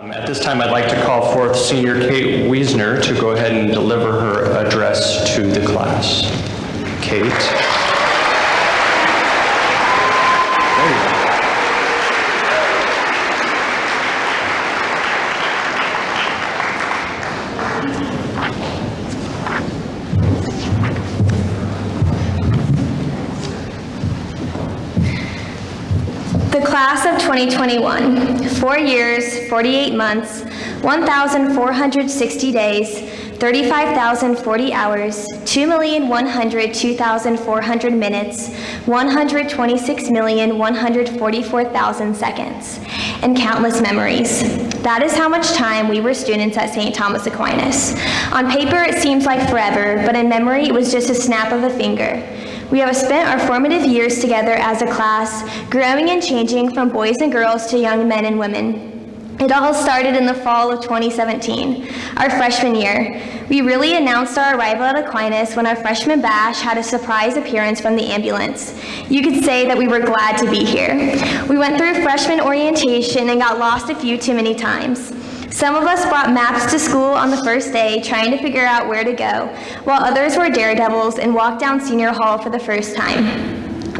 Um, At this time, I'd like to call forth Senior Kate Wiesner to go ahead and deliver her address to the class. Kate? Class of 2021, four years, 48 months, 1,460 days, 35,040 hours, 2,102,400 minutes, 126,144,000 seconds, and countless memories. That is how much time we were students at St. Thomas Aquinas. On paper, it seems like forever, but in memory, it was just a snap of a finger. We have spent our formative years together as a class, growing and changing from boys and girls to young men and women. It all started in the fall of 2017, our freshman year. We really announced our arrival at Aquinas when our freshman bash had a surprise appearance from the ambulance. You could say that we were glad to be here. We went through freshman orientation and got lost a few too many times. Some of us brought maps to school on the first day, trying to figure out where to go, while others were daredevils and walked down senior hall for the first time.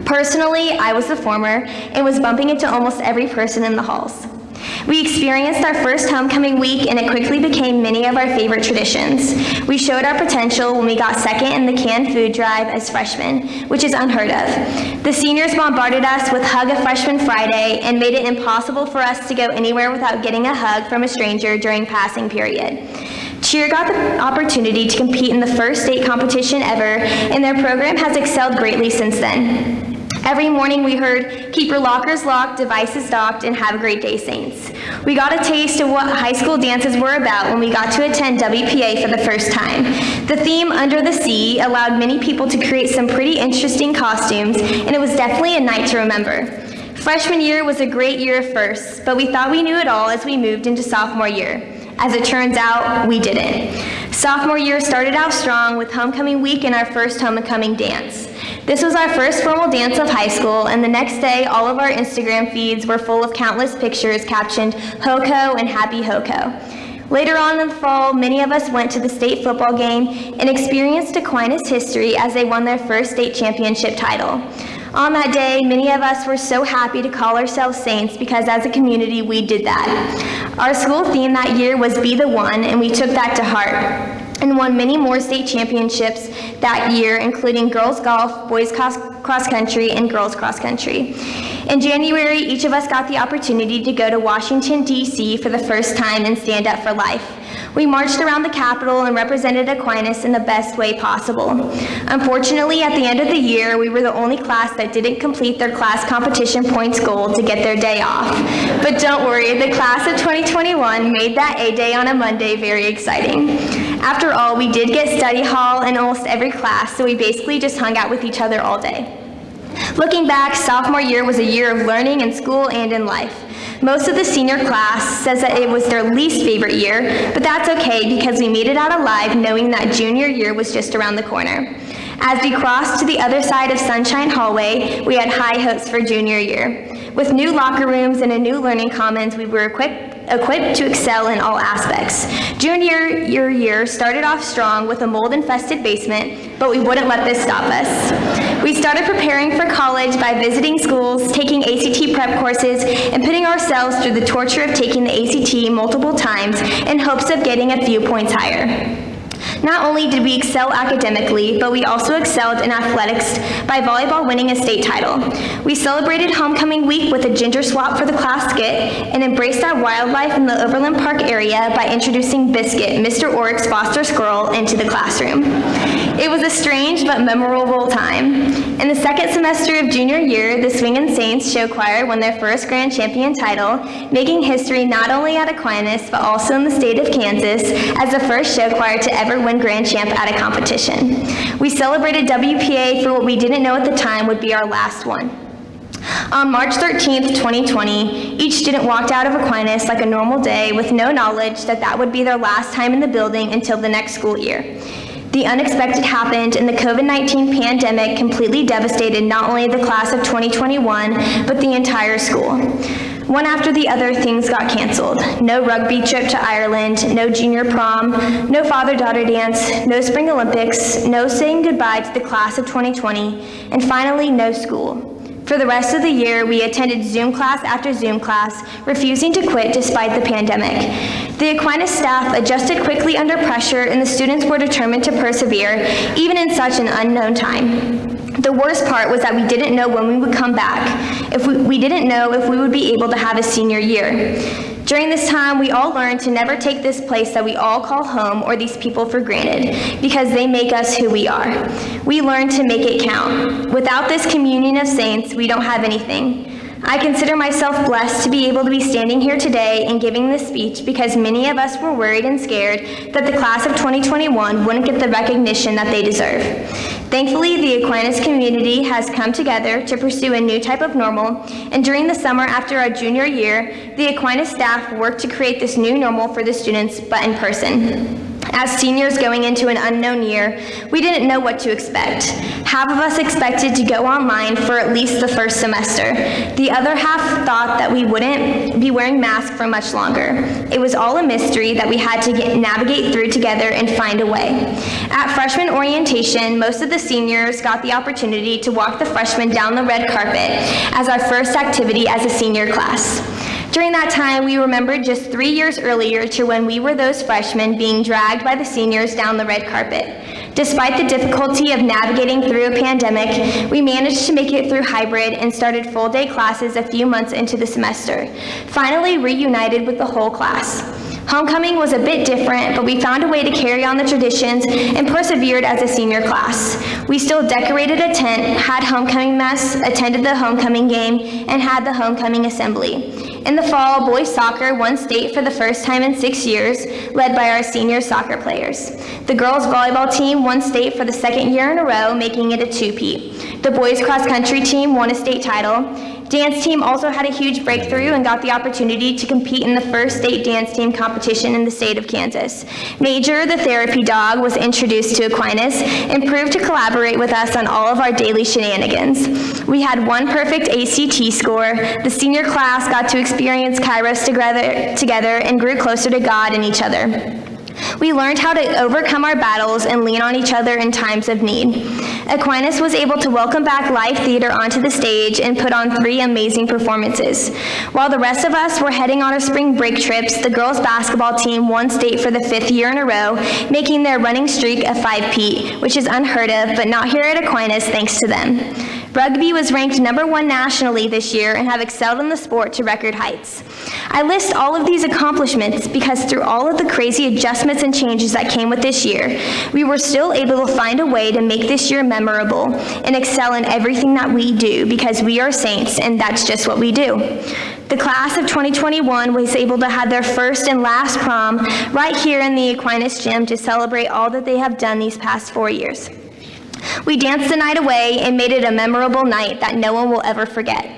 Personally, I was the former and was bumping into almost every person in the halls. We experienced our first homecoming week and it quickly became many of our favorite traditions. We showed our potential when we got second in the canned food drive as freshmen, which is unheard of. The seniors bombarded us with Hug a Freshman Friday and made it impossible for us to go anywhere without getting a hug from a stranger during passing period. Cheer got the opportunity to compete in the first state competition ever, and their program has excelled greatly since then. Every morning we heard, keep your lockers locked, devices docked, and have a great day, Saints. We got a taste of what high school dances were about when we got to attend WPA for the first time. The theme, Under the Sea, allowed many people to create some pretty interesting costumes, and it was definitely a night to remember. Freshman year was a great year of firsts, but we thought we knew it all as we moved into sophomore year. As it turns out, we didn't. Sophomore year started out strong with homecoming week and our first homecoming dance. This was our first formal dance of high school, and the next day, all of our Instagram feeds were full of countless pictures captioned HOCO and Happy HOCO. Later on in the fall, many of us went to the state football game and experienced Aquinas history as they won their first state championship title. On that day, many of us were so happy to call ourselves Saints because as a community, we did that. Our school theme that year was Be the One, and we took that to heart and won many more state championships that year, including girls golf, boys cross, cross country, and girls cross country. In January, each of us got the opportunity to go to Washington, D.C. for the first time and stand up for life. We marched around the Capitol and represented Aquinas in the best way possible. Unfortunately, at the end of the year, we were the only class that didn't complete their class competition points goal to get their day off. But don't worry, the class of 2021 made that A day on a Monday very exciting. After all, we did get study hall in almost every class, so we basically just hung out with each other all day. Looking back, sophomore year was a year of learning in school and in life. Most of the senior class says that it was their least favorite year, but that's okay because we made it out alive knowing that junior year was just around the corner. As we crossed to the other side of Sunshine Hallway, we had high hopes for junior year. With new locker rooms and a new learning commons, we were equipped equipped to excel in all aspects. Junior year year started off strong with a mold-infested basement, but we wouldn't let this stop us. We started preparing for college by visiting schools, taking ACT prep courses, and putting ourselves through the torture of taking the ACT multiple times in hopes of getting a few points higher. Not only did we excel academically, but we also excelled in athletics by volleyball winning a state title. We celebrated homecoming week with a ginger swap for the class skit and embraced our wildlife in the Overland Park area by introducing Biscuit, Mr. Oryx foster squirrel, into the classroom. It was a strange but memorable time. In the second semester of junior year, the Swingin' Saints show choir won their first grand champion title, making history not only at Aquinas, but also in the state of Kansas as the first show choir to ever win grand champ at a competition. We celebrated WPA for what we didn't know at the time would be our last one. On March 13th, 2020, each student walked out of Aquinas like a normal day with no knowledge that that would be their last time in the building until the next school year. The unexpected happened and the COVID-19 pandemic completely devastated not only the class of 2021, but the entire school. One after the other, things got canceled. No rugby trip to Ireland, no junior prom, no father-daughter dance, no spring Olympics, no saying goodbye to the class of 2020, and finally, no school. For the rest of the year, we attended Zoom class after Zoom class, refusing to quit despite the pandemic. The Aquinas staff adjusted quickly under pressure, and the students were determined to persevere, even in such an unknown time. The worst part was that we didn't know when we would come back. If we, we didn't know if we would be able to have a senior year. During this time, we all learned to never take this place that we all call home or these people for granted, because they make us who we are. We learned to make it count. Without this communion of saints, we don't have anything. I consider myself blessed to be able to be standing here today and giving this speech because many of us were worried and scared that the class of 2021 wouldn't get the recognition that they deserve. Thankfully, the Aquinas community has come together to pursue a new type of normal, and during the summer after our junior year, the Aquinas staff worked to create this new normal for the students, but in person. As seniors going into an unknown year, we didn't know what to expect. Half of us expected to go online for at least the first semester. The other half thought that we wouldn't be wearing masks for much longer. It was all a mystery that we had to get, navigate through together and find a way. At freshman orientation, most of the seniors got the opportunity to walk the freshmen down the red carpet as our first activity as a senior class. During that time, we remembered just three years earlier to when we were those freshmen being dragged by the seniors down the red carpet. Despite the difficulty of navigating through a pandemic, we managed to make it through hybrid and started full-day classes a few months into the semester, finally reunited with the whole class. Homecoming was a bit different, but we found a way to carry on the traditions and persevered as a senior class. We still decorated a tent, had homecoming mess, attended the homecoming game, and had the homecoming assembly. In the fall, boys soccer won state for the first time in six years, led by our senior soccer players. The girls volleyball team won state for the second year in a row, making it a two-peat. The boys cross country team won a state title. Dance team also had a huge breakthrough and got the opportunity to compete in the first state dance team competition in the state of Kansas. Major, the therapy dog, was introduced to Aquinas and proved to collaborate with us on all of our daily shenanigans. We had one perfect ACT score. The senior class got to experience Kairos together, together and grew closer to God and each other. We learned how to overcome our battles and lean on each other in times of need. Aquinas was able to welcome back live theater onto the stage and put on three amazing performances. While the rest of us were heading on our spring break trips, the girls basketball team won state for the fifth year in a row, making their running streak a five-peat, which is unheard of, but not here at Aquinas thanks to them. Rugby was ranked number one nationally this year and have excelled in the sport to record heights. I list all of these accomplishments because through all of the crazy adjustments and changes that came with this year, we were still able to find a way to make this year memorable and excel in everything that we do because we are saints and that's just what we do. The class of 2021 was able to have their first and last prom right here in the Aquinas Gym to celebrate all that they have done these past four years. We danced the night away and made it a memorable night that no one will ever forget.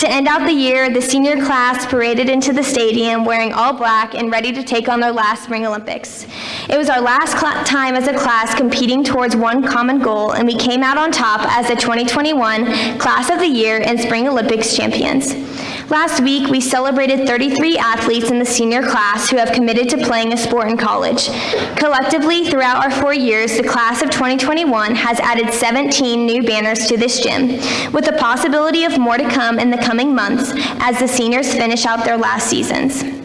To end out the year, the senior class paraded into the stadium wearing all black and ready to take on their last Spring Olympics. It was our last time as a class competing towards one common goal, and we came out on top as the 2021 Class of the Year and Spring Olympics champions. Last week, we celebrated 33 athletes in the senior class who have committed to playing a sport in college. Collectively, throughout our four years, the class of 2021 has added 17 new banners to this gym, with the possibility of more to come in the coming months as the seniors finish out their last seasons.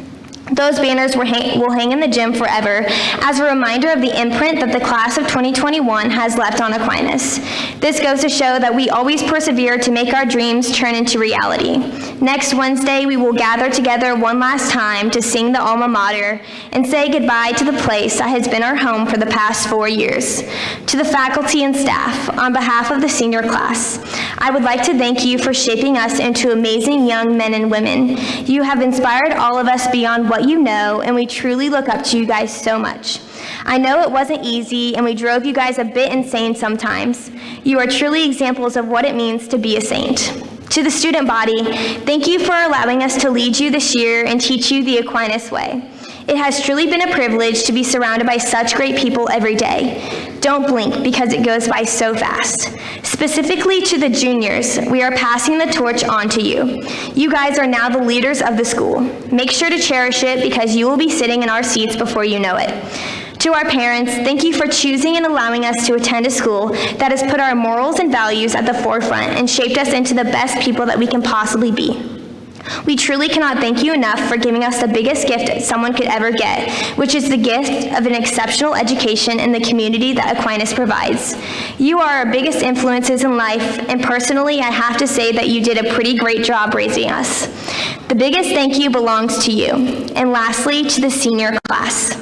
Those banners will hang, will hang, in the gym forever as a reminder of the imprint that the class of 2021 has left on Aquinas. This goes to show that we always persevere to make our dreams turn into reality. Next Wednesday, we will gather together one last time to sing the alma mater and say goodbye to the place that has been our home for the past four years. To the faculty and staff, on behalf of the senior class, I would like to thank you for shaping us into amazing young men and women. You have inspired all of us beyond what you know, and we truly look up to you guys so much. I know it wasn't easy, and we drove you guys a bit insane sometimes. You are truly examples of what it means to be a saint. To the student body, thank you for allowing us to lead you this year and teach you the Aquinas way. It has truly been a privilege to be surrounded by such great people every day. Don't blink because it goes by so fast. Specifically to the juniors, we are passing the torch on to you. You guys are now the leaders of the school. Make sure to cherish it because you will be sitting in our seats before you know it. To our parents, thank you for choosing and allowing us to attend a school that has put our morals and values at the forefront and shaped us into the best people that we can possibly be. We truly cannot thank you enough for giving us the biggest gift someone could ever get, which is the gift of an exceptional education in the community that Aquinas provides. You are our biggest influences in life, and personally, I have to say that you did a pretty great job raising us. The biggest thank you belongs to you. And lastly, to the senior class.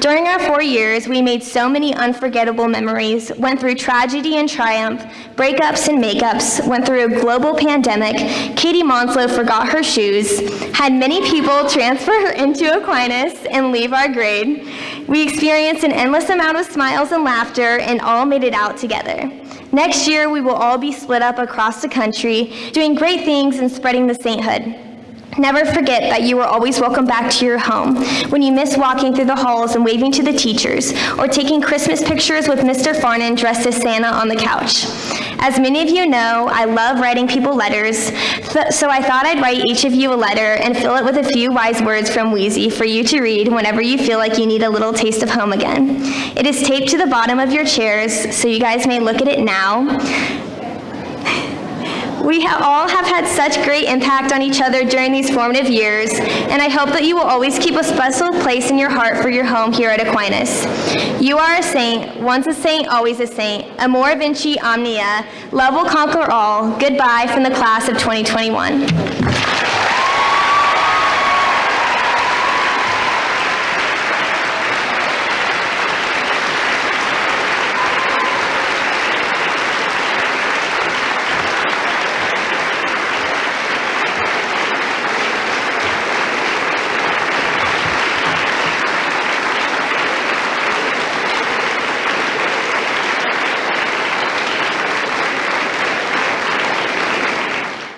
During our four years, we made so many unforgettable memories, went through tragedy and triumph, breakups and makeups, went through a global pandemic, Katie Monslow forgot her shoes, had many people transfer her into Aquinas and leave our grade. We experienced an endless amount of smiles and laughter and all made it out together. Next year, we will all be split up across the country, doing great things and spreading the sainthood. Never forget that you are always welcome back to your home. When you miss walking through the halls and waving to the teachers, or taking Christmas pictures with Mr. Farnan dressed as Santa on the couch. As many of you know, I love writing people letters, so I thought I'd write each of you a letter and fill it with a few wise words from Wheezy for you to read whenever you feel like you need a little taste of home again. It is taped to the bottom of your chairs, so you guys may look at it now. We have all have had such great impact on each other during these formative years, and I hope that you will always keep a special place in your heart for your home here at Aquinas. You are a saint, once a saint, always a saint. Amor vinci omnia. Love will conquer all. Goodbye from the class of 2021.